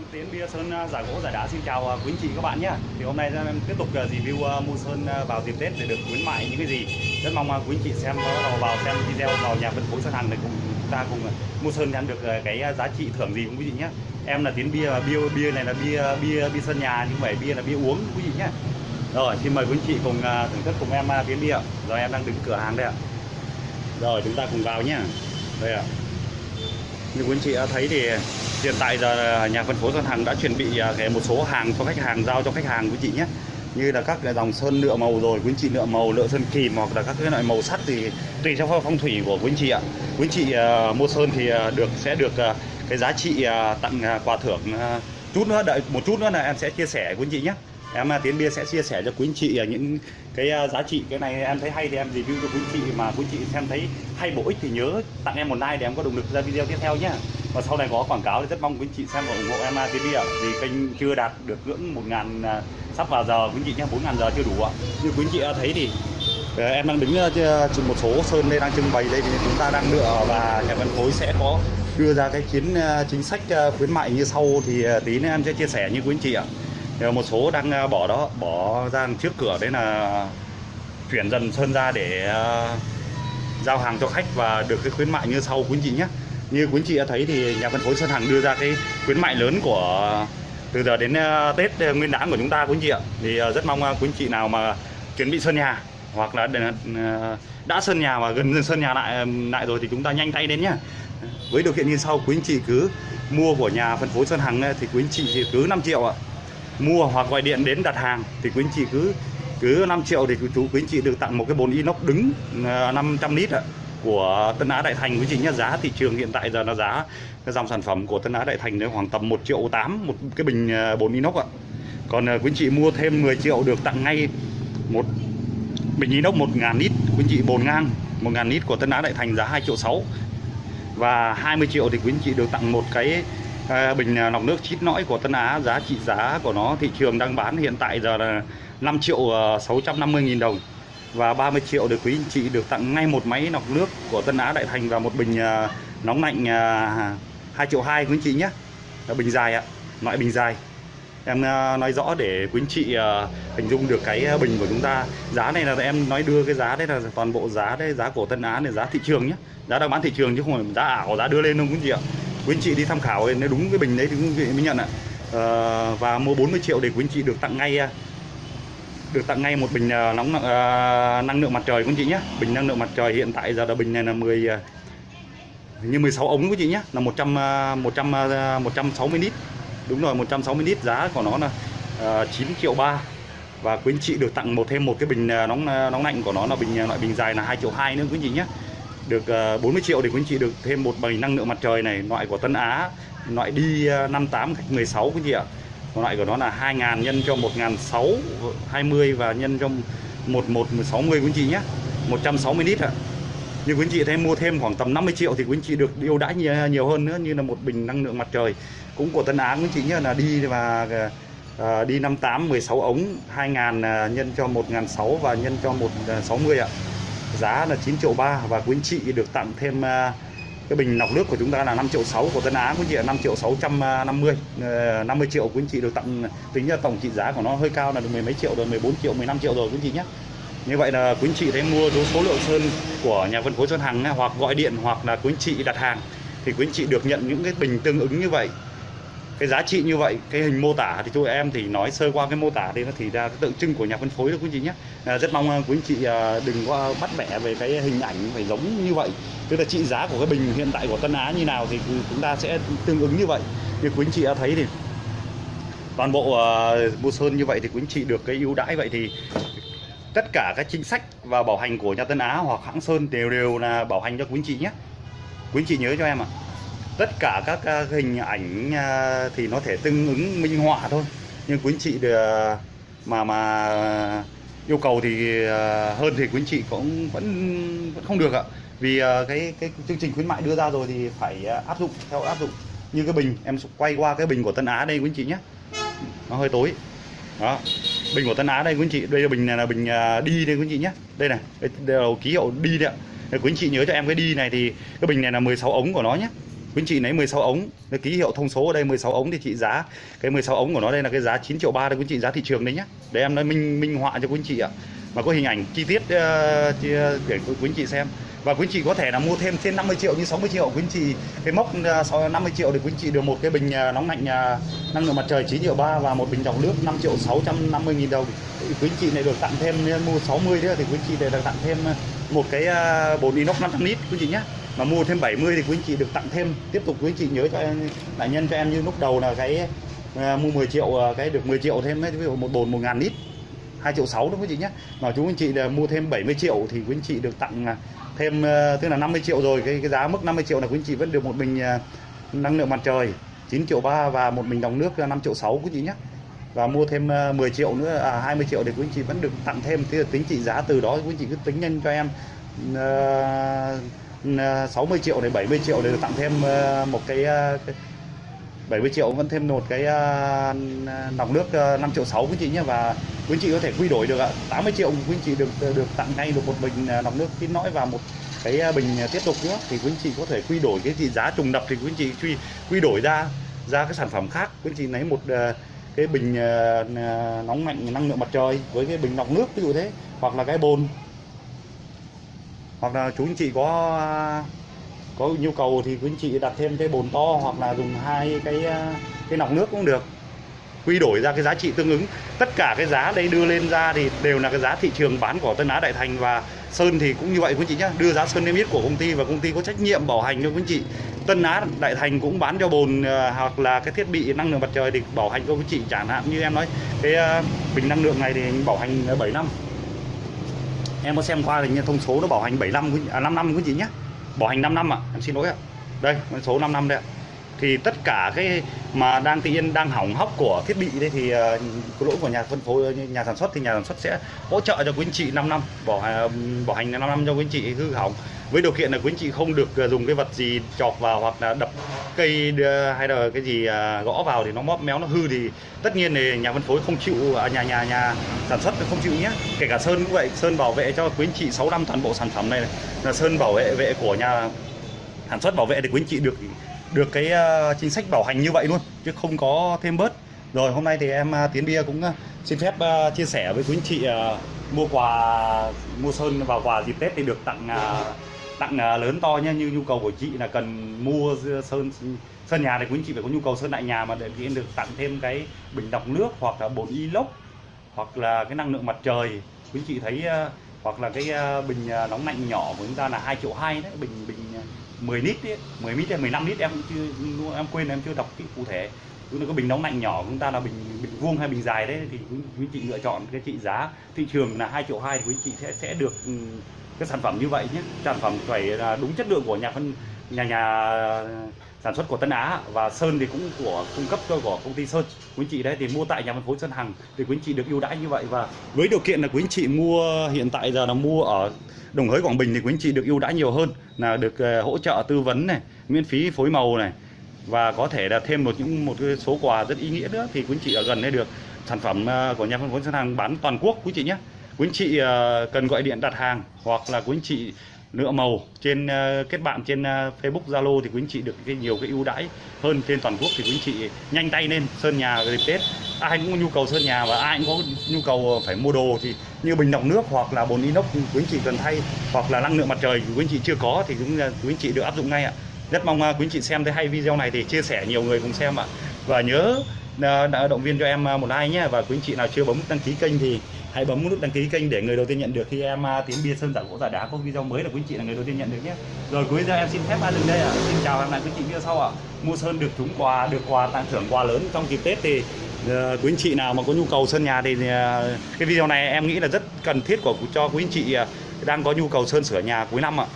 em Tiến Bia Sơn à, giả gỗ, giả đá. Xin chào à, quý anh chị các bạn nhé thì hôm nay em tiếp tục à, review mua sơn vào dịp Tết để được khuyến mại những cái gì. Rất mong quý anh chị xem vào xem video vào nhà phân phối sơn hàng để cùng chúng ta cùng mua sơn nhận được cái giá trị thưởng gì quý vị nhé em là Tiến Bia và bia bia này là bia bia bia sơn nhà, nhưng phải bia là bia uống quý vị nhé rồi, xin mời quý anh chị cùng thưởng thức cùng em Tiến Bia. Rồi, em đang đứng cửa hàng đây ạ. Rồi, chúng ta cùng vào nhé đây ạ. Như quý anh chị đã thấy thì hiện tại giờ à, nhà phân phối Sơn Hằng đã chuẩn bị à, cái một số hàng cho khách hàng giao cho khách hàng quý chị nhé. Như là các cái dòng sơn lựa màu rồi quý chị lựa màu lựa sơn kìm hoặc là các cái loại màu sắt thì tùy theo phong thủy của quý chị ạ. Quý chị à, mua sơn thì được sẽ được cái giá trị tặng quà thưởng chút nữa đợi một chút nữa là em sẽ chia sẻ quý chị nhé. Em à, tiến bia sẽ chia sẻ cho quý chị những cái giá trị. Cái này em thấy hay thì em review cho quý chị mà quý chị xem thấy hay bổ ích thì nhớ tặng em một like để em có động lực ra video tiếp theo nhé và sau này có quảng cáo thì rất mong quý anh chị xem và ủng hộ em TV ạ. Vì kênh chưa đạt được ngưỡng một ngàn à, sắp vào giờ quý anh chị nhé bốn ngàn giờ chưa đủ ạ. Như quý anh chị đã thấy thì ờ, em đang đứng ờ, trên một số sơn đây đang trưng bày đây thì chúng ta đang lựa và nhà phân phối sẽ có đưa ra cái chiến ờ, chính sách ờ, khuyến mại như sau thì tí nữa em sẽ chia sẻ như quý anh chị ạ. Một số đang bỏ đó bỏ ra trước cửa đấy là chuyển dần sơn ra để giao hàng cho khách và được cái khuyến mại như sau quý anh chị nhé như quý anh chị đã thấy thì nhà phân phối Sơn Hằng đưa ra cái khuyến mại lớn của, từ giờ đến ờ, Tết ờ, Nguyên đán của chúng ta quý anh chị ạ. Thì ờ, rất mong quý anh chị nào mà chuẩn bị sơn nhà hoặc là đã sơn nhà và gần sơn nhà lại lại rồi thì chúng ta nhanh tay đến nhá. Với điều kiện như sau quý anh chị cứ mua của nhà phân phối Sơn Hằng thì quý anh chị cứ 5 triệu ạ. Mua hoặc gọi điện đến đặt hàng thì quý anh chị cứ cứ 5 triệu thì chú quý anh chị được tặng một cái bồn inox đứng 500 lít ạ của Tân Á Đại Thành quý chị nhé giá thị trường hiện tại giờ là giá, cái dòng sản phẩm của Tân Á Đại Thành nó khoảng tầm 1 triệu 8 một cái bình à, 4 inox ạ. Còn à, quý chị mua thêm 10 triệu được tặng ngay một bình inox 1.000 lít, quý chị bồn ngang 1.000 lít của Tân Á Đại Thành giá 2 triệu 6 và 20 triệu thì quý anh chị được tặng một cái à, bình lọc nước chít nõi của Tân Á, giá trị giá của nó, thị trường đang bán hiện tại giờ là 5 triệu 650 nghìn đồng và 30 triệu được quý anh chị được tặng ngay một máy lọc nước của Tân Á Đại Thành và một bình à, nóng lạnh à, 2 triệu 2 quý anh chị nhé. Là bình dài ạ loại bình dài. Em à, nói rõ để quý anh chị à, hình dung được cái bình của chúng ta. Giá này là em nói đưa cái giá đấy là toàn bộ giá đấy giá của Tân Á này giá thị trường nhé. Giá đang bán thị trường chứ không phải giá ảo giá đưa lên đâu quý anh chị ạ. Quý anh chị đi tham khảo nếu đúng cái bình đấy thì quý chị mới nhận ạ. Ờ, và mua 40 triệu để quý anh chị được tặng ngay được tặng ngay một bình ờ, nóng uh, năng lượng mặt trời quý chị nhé. Bình năng lượng mặt trời hiện tại giờ là bình này là 10 à, ờ, như 16 ống quý chị nhé. Là 100 à, 100 à, 160 lít. Đúng rồi 160 lít. Giá của nó là uh, 9 triệu 3 và quý anh chị được tặng một thêm một cái bình nóng nóng lạnh của nó là bình loại bình dài là 2 triệu 2 nữa quý anh chị nhé. Được à, 40 triệu thì quý anh chị được thêm một bình năng lượng mặt trời này loại của Tân Á loại đi à, 58 cách 16 quý anh chị ạ còn loại của nó là 2000 nhân cho 1620 và nhân cho 1160 quý anh chị nhé. 160 lít ạ. Như quý anh chị thấy mua thêm khoảng tầm 50 triệu thì quý anh chị được ưu đãi nhiều, nhiều hơn nữa như là một bình năng lượng mặt trời. Cũng của Tân Á quý anh chị nhé là đi và à, đi 58 16 ống 2000 à, nhân cho 1006 và nhân cho 160 à, ạ. Giá là 9 triệu 3 và quý anh chị được tặng thêm à, cái bình lọc nước của chúng ta là 5 triệu 6 của Tân Á quý chị là 5 triệu 650 50 à, ờ, triệu. Quý anh chị được tặng, tính ra tổng trị giá của nó hơi cao là được mười mấy triệu rồi 14 triệu 15 triệu rồi, quý anh chị nhé. Như vậy là quý anh chị thấy mua số số lượng sơn của nhà phân phối Sơn Hằng hoặc gọi điện hoặc là quý anh chị đặt hàng, thì quý anh chị được nhận những cái bình tương ứng như vậy cái giá trị như vậy cái hình mô tả thì tôi em thì nói sơ qua cái mô tả thì nó thì ra cái tượng trưng của nhà phân phối đó quý anh chị nhé. À, rất mong à, quý anh chị à, đừng có bắt bẻ về cái hình ảnh phải giống như vậy. Tức là trị giá của cái bình hiện tại của Tân Á như nào thì chúng ta sẽ tương ứng như vậy. Như quý anh chị đã thấy thì toàn bộ à, uh, mua sơn như vậy thì quý anh chị được cái ưu đãi vậy thì tất cả các chính sách và bảo hành của nhà Tân Á hoặc hãng sơn đều đều là bảo hành cho quý anh chị nhé. Quý anh chị nhớ cho em ạ tất cả các à, hình ảnh à, thì nó thể tương ứng minh họa thôi. Nhưng quý anh chị được mà mà yêu cầu thì hơn thì quý anh chị cũng vẫn vẫn không được ạ. Vì cái cái chương trình khuyến mại đưa ra rồi thì phải áp dụng theo áp dụng như cái bình. Em quay qua cái bình của Tân Á đây quý anh chị nhé. Nó hơi tối. Đó. Bình của Tân Á đây quý anh chị. Đây là bình này là bình đi đây quý anh chị nhé. Đây này. Đây, là ký hiệu đi đấy ạ. Quý anh chị nhớ cho em cái đi này thì cái bình này là 16 ống của nó nhé quý chị lấy 16 ống. Cái ký hiệu thông số ở đây 16 ống thì chị giá cái 16 ống của nó đây là cái giá 9 triệu 3 đấy quý chị giá thị trường đấy nhá. Để em nói minh minh họa cho quý chị ạ. Mà có hình ảnh chi tiết uh, để quý chị xem. Và quý chị có thể là mua thêm trên 50 triệu như 60 triệu. Quý chị cái mốc uh, 50 triệu thì quý chị được một cái bình uh, nóng lạnh uh, năng lượng mặt trời 9 triệu 3 và một bình lọc nước 5 triệu 650 000 đồng. Thì quý chị này được tặng thêm mua 60 nữa thì quý chị này được tặng thêm một cái uh, bồn inox 500 lít quý chị nhé mà mua thêm 70 thì quý anh chị được tặng thêm. Tiếp tục quý anh chị nhớ cho em lại nhân cho em như lúc đầu là cái à, mua 10 triệu à, cái được 10 triệu thêm ví dụ một bồn 1 ngàn lít 2 triệu 6 đúng quý chị nhé mà chú anh chị là mua thêm 70 triệu thì quý anh chị được tặng à, thêm à, tức là 50 triệu rồi. Cái, cái giá mức 50 triệu là quý anh chị vẫn được một bình năng lượng mặt trời 9 triệu 3 và một bình đồng nước 5 triệu 6 quý chị nhé và mua thêm 10 triệu nữa à 20 triệu thì quý anh chị vẫn được tặng thêm. Thế là tính trị giá từ đó quý anh chị cứ tính nhân cho em uh, 60 triệu này 70 triệu để được tặng thêm ờ, một cái, ờ, cái 70 triệu vẫn thêm một cái ờ, nòng nước 5 triệu 6 quý chị nhé. Và quý chị có thể quy đổi được ạ. 80 triệu quý chị được được tặng ngay được một bình nòng nước kín nõi và một cái bình tiếp tục nữa. Thì quý chị có thể quy đổi cái gì giá trùng đập thì quý chị quy quy đổi ra ra cái sản phẩm khác. Quý chị lấy một cái bình nóng mạnh năng lượng mặt trời với cái bình lọc nước ví dụ thế. Hoặc là cái bồn hoặc là chú anh chị có có nhu cầu thì quý anh chị đặt thêm cái bồn to hoặc là dùng hai cái cái nọc nước cũng được. Quy đổi ra cái giá trị tương ứng. Tất cả cái giá đây đưa lên ra thì đều là cái giá thị trường bán của Tân Á Đại Thành và Sơn thì cũng như vậy quý anh chị nhé đưa giá Sơn niêm yết của công ty và công ty có trách nhiệm bảo hành cho quý anh chị. Tân Á Đại Thành cũng bán cho bồn ờ, hoặc là cái thiết bị năng lượng mặt trời thì bảo hành cho quý chị. Chẳng hạn như em nói, cái ờ, bình năng lượng này thì bảo hành 7 năm em có xem qua thì thông số nó bảo hành 75 à 5 năm quý chị nhé bảo hành 5 năm ạ à. em xin lỗi ạ. Đây, con số 5 năm đây ạ thì tất cả cái mà đang tự nhiên đang hỏng hóc của thiết bị đây thì uh, lỗi của nhà phân phối ờ, nhà sản xuất thì nhà sản xuất sẽ hỗ trợ cho quý anh chị 5 năm bỏ ờ, bỏ hành 5 năm cho quý anh chị hư hỏng. Với điều kiện là quý anh chị không được dùng cái vật gì chọc vào hoặc là đập cây hay là cái gì gõ vào thì nó móp méo nó hư thì tất nhiên thì nhà phân phối không chịu à, nhà nhà nhà sản xuất không chịu nhé. Kể cả sơn cũng vậy sơn bảo vệ cho quý anh chị 6 năm toàn bộ sản phẩm này. Là sơn bảo vệ vệ của nhà sản xuất bảo vệ thì quý anh chị được được cái ờ, chính sách bảo hành như vậy luôn, chứ không có thêm bớt rồi hôm nay thì em ờ, tiến bia cũng ờ, xin phép chia sẻ với quý anh chị mua quà, mua sơn vào quà dịp tết thì được tặng tặng lớn to nhé. như nhu cầu của chị là cần mua sơn sơn nhà thì quý anh chị phải có nhu cầu sơn lại nhà mà để được tặng thêm cái bình lọc nước hoặc là bồn inox hoặc là cái năng lượng mặt trời quý anh chị thấy hoặc là cái bình nóng lạnh nhỏ của chúng ta là 2 triệu hai đấy, bình bình 10 lít ấy, 10 lít hay 15 lít em chưa em quên em chưa đọc kỹ cụ thể. Chúng ta có bình nóng lạnh nhỏ chúng ta là bình bình vuông hay bình dài đấy thì quý chị lựa chọn cái trị giá. Thị trường là 2 triệu hai thì quý chị sẽ sẽ được ừ, cái sản phẩm như vậy nhé. Sản phẩm phải là đúng chất lượng của nhà phân nhà nhà sản xuất của Tân Á và Sơn thì cũng của cung cấp cho của công ty Sơn. Quý chị đấy thì mua tại nhà phân phối Sơn Hằng thì quý chị được ưu đãi như vậy và với điều kiện là quý chị mua hiện tại giờ là mua ở Đồng Hới, Quảng Bình thì quý chị được ưu đãi nhiều hơn, là được ờ, hỗ trợ tư vấn này, miễn phí phối màu này và có thể là thêm một những, một cái số quà rất ý nghĩa nữa. Thì quý chị ở gần đây được sản phẩm ờ, của nhà phân phối Sơn Hằng bán toàn quốc quý chị nhé. Quý anh chị ờ, cần gọi điện đặt hàng hoặc là quý anh chị lựa màu trên ờ, kết bạn trên ờ, Facebook, Zalo thì quý anh chị được cái nhiều cái ưu đãi hơn trên toàn quốc thì quý anh chị nhanh tay lên sơn nhà dịp Tết. Ai cũng có nhu cầu sơn nhà và ai cũng có nhu cầu ờ, phải mua đồ thì như bình lọc nước hoặc là bồn inox quý anh chị cần thay hoặc là năng lượng mặt trời quý anh chị chưa có thì cũng quý anh chị được áp dụng ngay ạ. Rất mong quý anh chị xem thấy hay video này thì chia sẻ nhiều người cùng xem ạ. Và nhớ đã động viên cho em một like nhé và quý anh chị nào chưa bấm đăng ký kênh thì hãy bấm nút đăng ký kênh để người đầu tiên nhận được khi em à, tiến bia sơn giả gỗ giả đá có video mới là quý anh chị là người đầu tiên nhận được nhé. Rồi cuối giờ em xin phép dừng đây ạ? Xin chào hẹn lại quý chị video sau ạ. Mua sơn được trúng quà được quà tặng thưởng quà lớn trong dịp tết thì uh, quý anh chị nào mà có nhu cầu sơn nhà thì uh, cái video này em nghĩ là rất cần thiết của cho quý anh chị uh, đang có nhu cầu sơn sửa nhà cuối năm ạ.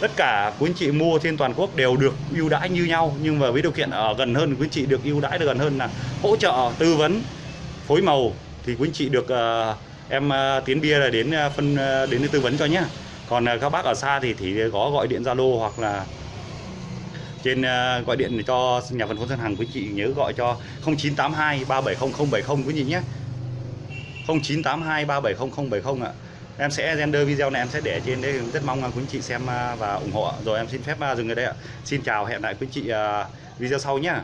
Tất cả quý anh chị mua trên toàn quốc đều được ưu đãi như nhau nhưng mà với điều kiện ở gần hơn quý anh chị được ưu đãi được gần hơn là hỗ trợ tư vấn phối màu thì quý anh chị được uh, em uh, tiến bia là đến uh, phân uh, đến tư vấn cho nhé còn uh, các bác ở xa thì thì có gọi điện zalo hoặc là trên uh, gọi điện cho nhà phân phối ngân hàng quý chị nhớ gọi cho 0982 370070 quý chị nhé. 0982 370070 ạ. Em sẽ render video này em sẽ để trên đây rất mong quý anh chị xem và ủng hộ rồi em xin phép dừng ở đây ạ. Xin chào hẹn lại quý anh chị video sau nhé